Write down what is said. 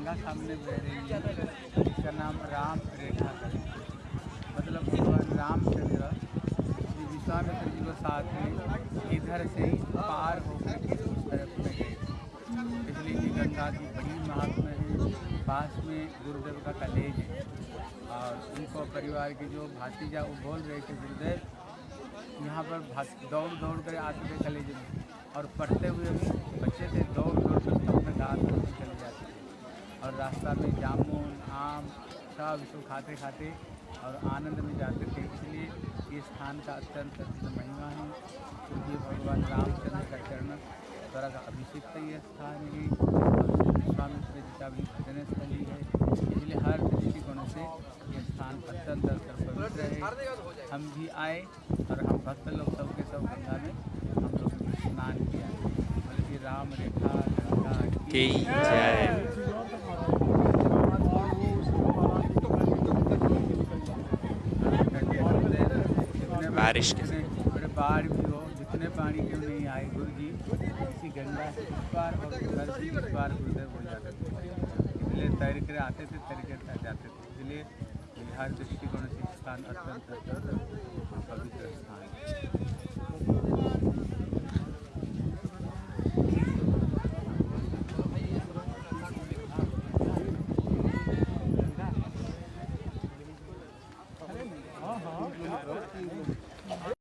गंगा सामने बह रही है। इसका नाम राम रेखा है। मतलब भगवान रामचंद्र श्री विश्वामित्र जी के साथ में इधर से ही पार होकर के उस तरफ़ में गए। इसलिए ये गंगा की बड़ी महात्मा है। पास में गुरुदेव का कलेज है। और उनको परिवार के जो भातीजा वो बोल रहे थे, गुरुदेव, यहाँ पर दौड़ दौड़ कर आते थे कलेज में और पढ़ते हुए भी बच्चे थे दौड़ दौड़ कर अपने दांत में चले जाते थे और रास्ता में जामुन, आम सब इसको खाते खाते और आनंद में जाते थे। इसलिए ये स्थान का अत्यंत अत्यंत महिमा है। क्योंकि भगवान रामचंद्र का चरण द्वारा का अभिषिक्त ये स्थान है। का भी भजन स्थली है। इसलिए हर दृष्टिकोण से ये स्थान अत्यंत अत्यंत पवित्र है। हम भी आए और हम भक्त लोग सबके सब गंगा में हम लोग स्नान किया। मतलब कि राम रेखा गंगा की जय। बारिश के। बाढ़ भी हो जितने पानी क्यों नहीं आए गुरु जी इसी गंगा से इस और से इस हो जाते थे। इसलिए तैर कर आते थे तैर कर जाते थे। इसलिए बिहार दृष्टिकोण से स्थान अत्यंत पवित्र स्थान है। Thank you.